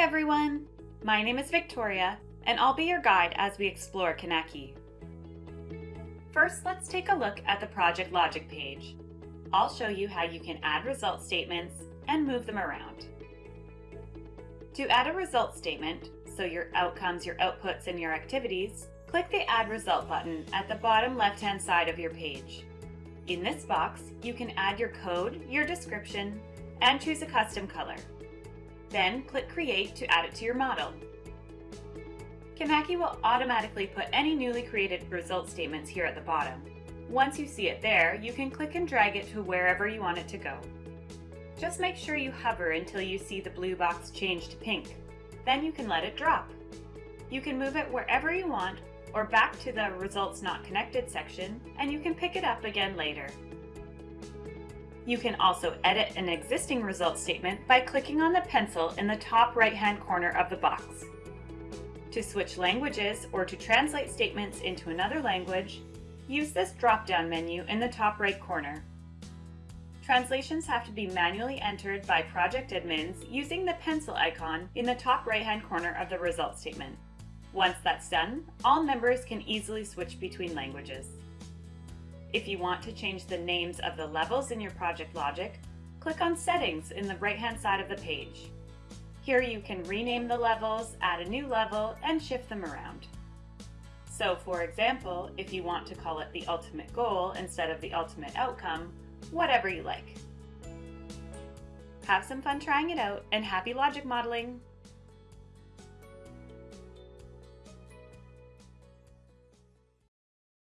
everyone! My name is Victoria, and I'll be your guide as we explore Kinaki. First, let's take a look at the Project Logic page. I'll show you how you can add result statements and move them around. To add a result statement, so your outcomes, your outputs, and your activities, click the Add Result button at the bottom left-hand side of your page. In this box, you can add your code, your description, and choose a custom color. Then click Create to add it to your model. Kinaki will automatically put any newly created result statements here at the bottom. Once you see it there, you can click and drag it to wherever you want it to go. Just make sure you hover until you see the blue box change to pink. Then you can let it drop. You can move it wherever you want or back to the Results Not Connected section, and you can pick it up again later. You can also edit an existing result statement by clicking on the pencil in the top right-hand corner of the box. To switch languages or to translate statements into another language, use this drop-down menu in the top right corner. Translations have to be manually entered by project admins using the pencil icon in the top right-hand corner of the result statement. Once that's done, all members can easily switch between languages. If you want to change the names of the levels in your project logic, click on Settings in the right-hand side of the page. Here you can rename the levels, add a new level, and shift them around. So for example, if you want to call it the ultimate goal instead of the ultimate outcome, whatever you like. Have some fun trying it out and happy logic modeling!